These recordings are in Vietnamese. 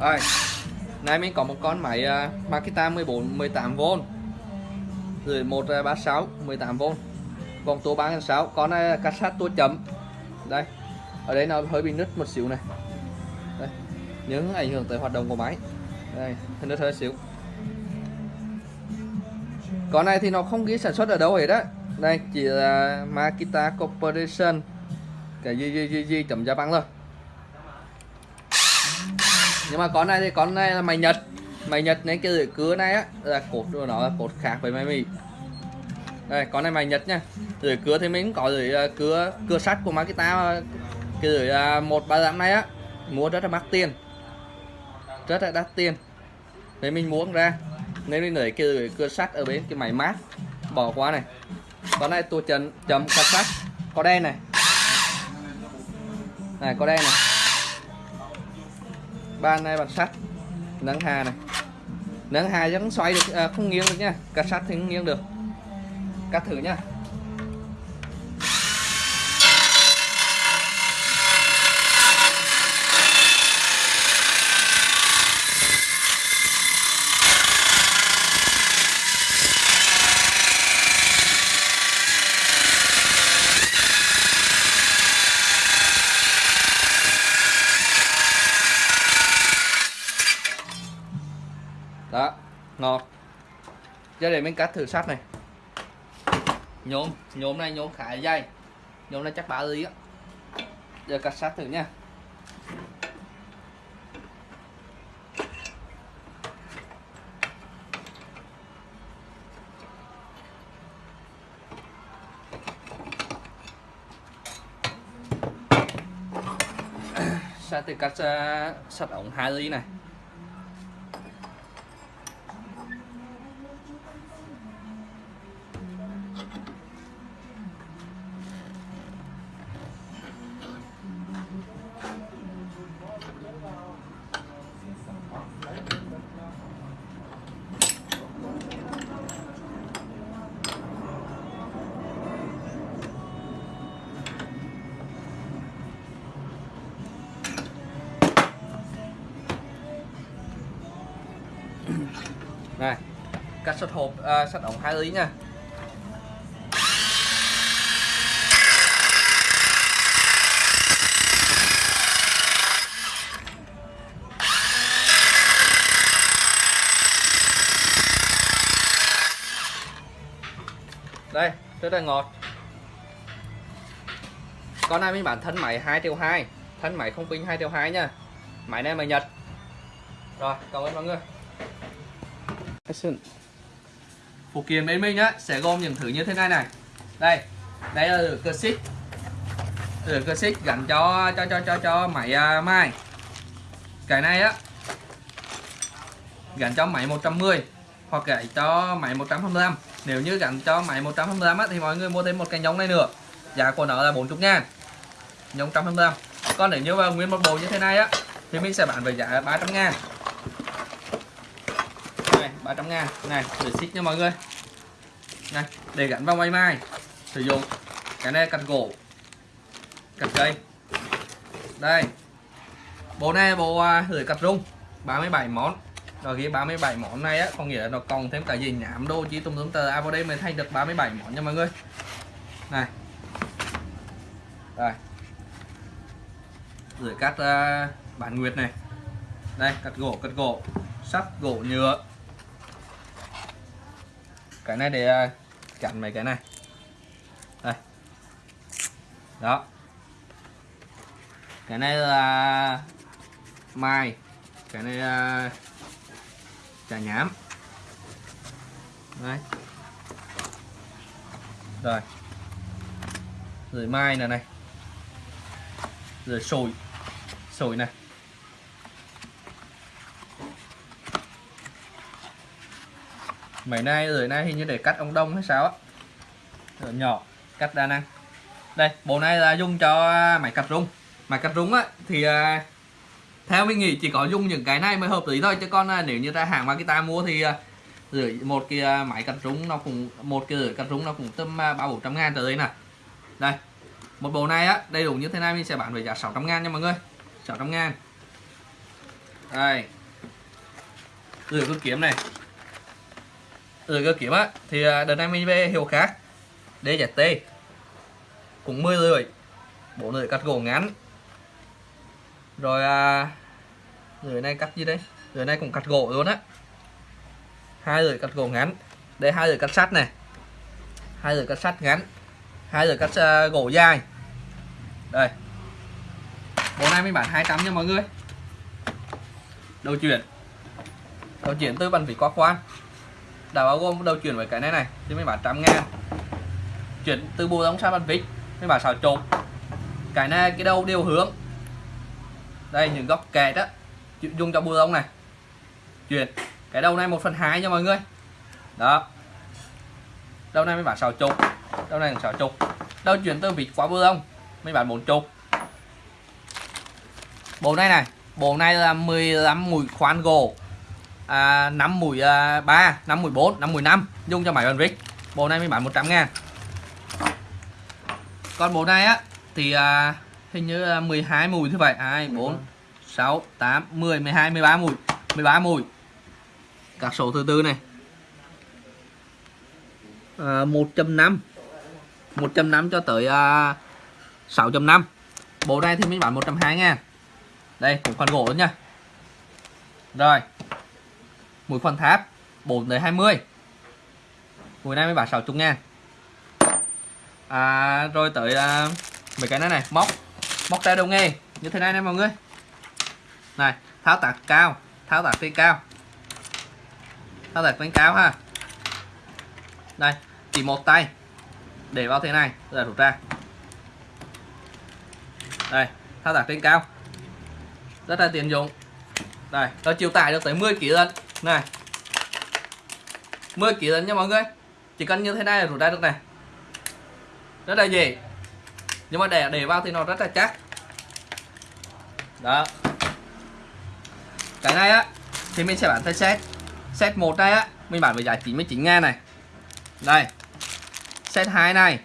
Rồi Nay mình có một con máy uh, Makita 14 18V Rồi 136 18V Vòng tua 3.6 Con này là cassette tua chấm. Đây Ở đây nó hơi bị nứt một xíu này. Đây Những ảnh hưởng tới hoạt động của máy. Đây Nứt hơi xíu. Con này thì nó không ghi sản xuất ở đâu hết á. Đây chỉ là Makita Corporation. Cái gì gì gì gì chấm Japan thôi nhưng mà con này thì con này là mày nhật. Mày nhật nên cái rưỡi cưa này á, là cột của nó là cột khác với mày mì đây, con này mày nhật nha. Rưỡi cưa thì mình có rưỡi à, cưa cưa sắt của Makita cái rưỡi à, một ba dặm này á, mua rất là mắc tiền. Rất là đắt tiền. Nên mình muốn ra. Nên mình lấy cái rưỡi cưa sắt ở bên cái máy mát. Bỏ qua này. Con này tôi chấm chấm cắt sắt. Có đen này. Này, có đen này ban này bàn sắt. Nâng hà này. Nâng hà vẫn xoay được à, không nghiêng được nha. Cắt sắt thì không nghiêng được. Cắt thử nha đó ngọt giờ để mình cắt thử sắt này. Nhôm nhôm này nhôm khá dày. Nhôm này chắc ba lý á. Giờ cắt sắt thử nha. Sắt thì cắt à, sắt ống hai ly này. Này cắt sắt hộp à, sắt ống hai ly nha. Đây rất là ngọt. Con này mình bán thân máy 2 triệu 2 thân máy không pin 2 triệu 2 nha. Máy này mà Nhật. Rồi cảm ơn mọi người phụ kiện bên mình á sẽ gồm những thứ như thế này này. Đây đây là cơ xích từ cơ xích gắn cho cho cho cho cho máy à, uh, mai cái này á gắn cho máy 110 hoặc gắn cho máy 125 nếu như gắn cho máy 125 á, thì mọi người mua thêm một cái nhông này nữa. Giá của nó là 40 ngàn. Nhông 125 còn nếu như mà nguyên một bộ như thế này á thì mình sẽ bán với giá 300 ngàn. này 300 ngàn. Này để xích nha mọi người. Này để gắn vào máy mai. Sử dụng cái này cặt gỗ cặt cây. Đây bộ này bộ à, lưỡi cặt rung 37 món. Rồi cái 37 món này á có nghĩa là nó còn thêm cả gì nhảm đô chỉ tùm tùm tờ. À vào đây mới thay được 37 món nha mọi người. Này. Đây. Lưỡi cắt à, uh, bản nguyệt này. Đây cắt gỗ cắt gỗ sắt gỗ nhựa cái này để à, chặn mấy cái này. Đây. Đó. Cái này là mai. Cái này là trà nhám. Đấy. Rồi. Rồi mai này này. Rồi sồi. Sồi này. Mấy nay rồi nay hình như để cắt ông đông hay sao á. Rồi nhỏ cắt đa năng. Đây bộ này là dùng cho à, máy cắt rung. Máy cắt rung á thì à, theo mình nghĩ chỉ có dùng những cái này mới hợp lý thôi. Chứ còn à, nếu như ta hàng Makita mua thì uh, rưỡi một cái máy cắt rung nó cũng một cái rưỡi cắt rung nó cũng tầm ba bốn trăm ngàn tới đây nè đây một bộ này á đầy đủ như thế này mình sẽ bán với giá 600 ngàn nha mọi người. 600 ngàn. Đây. Rửa cứ kiếm này rồi cơ kiếm á. Thì à, đợt này mình về hiệu khác DZT cũng 10 lưỡi bộ lưỡi cắt gỗ ngắn. Rồi à, lưỡi này cắt gì đây? Lưỡi này cũng cắt gỗ luôn á. Hai lưỡi cắt gỗ ngắn. Đây hai lưỡi cắt sắt này. Hai lưỡi cắt sắt ngắn. Hai lưỡi cắt uh, gỗ dài. Đây. Bộ này mình bán 200 nha mọi người. Đầu chuyển. Đầu chuyển từ bàn vỉ qua quan đã bao gồm, đầu chuyển với cái này này, thì mình bán trăm ngàn. Chuyển từ bộ đóng sang bàn vít mình bán xào trộn cái này, cái đầu đều hướng. Đây, những góc kẹt đó dùng cho bùa đóng này. Chuyển. Cái đầu này một phần hai nha mọi người. Đó. Đầu này mới bán xào chục. Đầu này xào chục. Đầu chuyển từ vịt qua bùa đóng mới bán 4 chục. Bộ này này, bộ này là 15 mũi khoan gỗ à, 5 mũi à, 3 5 mũi 4 5 mũi 5 dùng cho máy bàn vít bộ này mới bán 100 ngàn. Còn bộ này á thì à, hình như là 12 mùi như vậy. 2 4 6 8 10 12 13 mùi. 13 mùi. Các số thứ tư này. À, 1.5 1.5 cho tới à, 6.5 bộ này thì mình bán 120 ngàn. Đây cũng khoan gỗ nha. Rồi mũi khoan tháp 4 tới 20 mũi này mới bán 60 ngàn à, rồi tới uh, mấy cái này này móc móc tay đầu nghề như thế này nè mọi người. Này tháo tạc cao tháo tạc trên cao. Tháo tạc trên cao ha. Đây chỉ một tay. Để vào thế này rồi rút ra. Đây tháo tạc trên cao. Rất là tiện dụng. Đây nó chịu tải được tới 10 kg lần này. 10 kg lần nha mọi người. Chỉ cần như thế này là rút ra được này. Rất là dễ. Nhưng mà để để vào thì nó rất là chắc. Đó. Cái này á, thì mình sẽ bán theo set. Set một này á, mình bán với giá 99 ngàn này. Đây. Set 2 này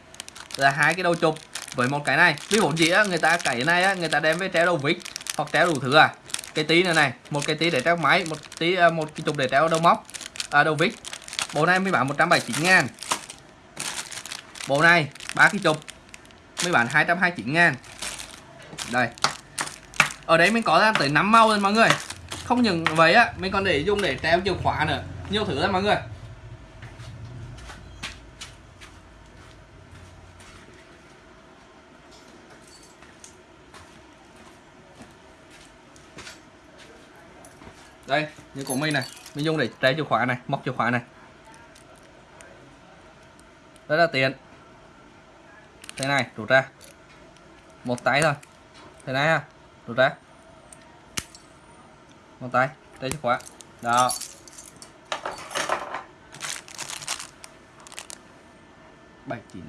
là hai cái đầu chụp với một cái này. Ví dụ gì á, người ta cái này á, người ta đem với treo đầu vít hoặc treo đủ thứ à cái tí nữa này một cái tí để treo máy một tí à, một cái chục để treo đầu móc à, đầu vít. Bộ này mới bán 179 ngàn. Bộ này ba cái chục mới bán 229 ngàn. Đây. Ở đấy mình có ra tới 5 màu rồi mọi người. Không những vậy á mình còn để dùng để treo chìa khóa nữa. Nhiều thứ lắm mọi người. Đây, như của mình này. Mình dùng để trái chìa khóa này, móc chìa khóa này. Rất là tiện. Thế này, rút ra. Một tay thôi. Thế này ha rút ra. Một tay đây chìa khóa. Đó. Bảy chín.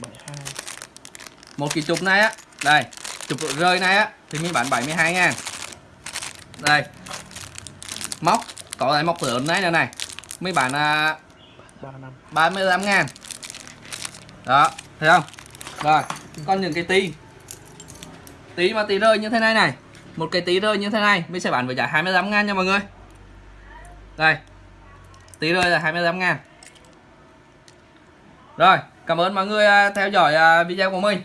Bảy hai. Một cái chụp này á. Đây chụp rơi này á. Thì mình bán 72 ngàn đây. Móc. Có cái móc lớn này nữa này. Mấy bạn à, 35 ngàn. Đó thấy không? Rồi còn những cái tí. Tí mà tí rơi như thế này này. Một cái tí rơi như thế này mình sẽ bán với giá 25 ngàn nha mọi người. Đây. Tí rơi là 25 ngàn. Rồi cảm ơn mọi người à, theo dõi à, video của mình